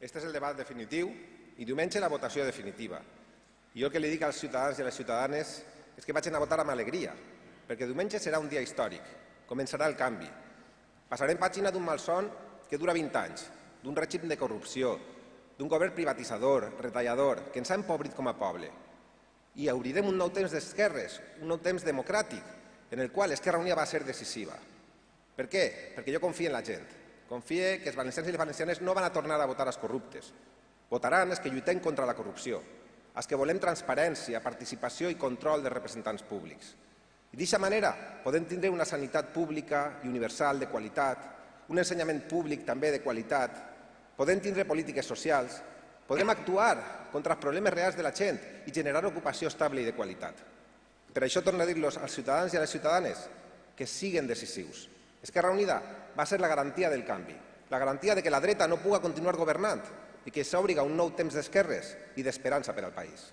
Este és el debat definitiu i diumenge la votació definitiva. Jo el que li dic als ciutadans i a les ciutadanes és que vagin a votar amb alegria, perquè diumenge serà un dia històric, començarà el canvi. Passarem pàgina d'un malson que dura 20 anys, d'un règim de corrupció, d'un govern privatitzador, retallador, que ens ha empobrit com a poble. I obrirem un nou temps d'esquerres, un nou temps democràtic, en el qual Esquerra Unida va ser decisiva. Per què? Perquè jo confio en la gent. Confie que els valencians i les valencianes no van a tornar a votar els corruptes. Votaran els que lluitem contra la corrupció, els que volem transparència, participació i control dels representants públics. I d'aquesta manera podem tindre una sanitat pública i universal de qualitat, un ensenyament públic també de qualitat, podem tindre polítiques socials, podem actuar contra els problemes reals de la gent i generar ocupació estable i de qualitat. Per això torno a dir-los als ciutadans i a les ciutadanes que siguen decisius. Esquerra Unida va ser la garantia del canvi, la garantia de que la dreta no puga continuar governant i que s'obriga un nou temps d'esquerres i d'esperança per al país.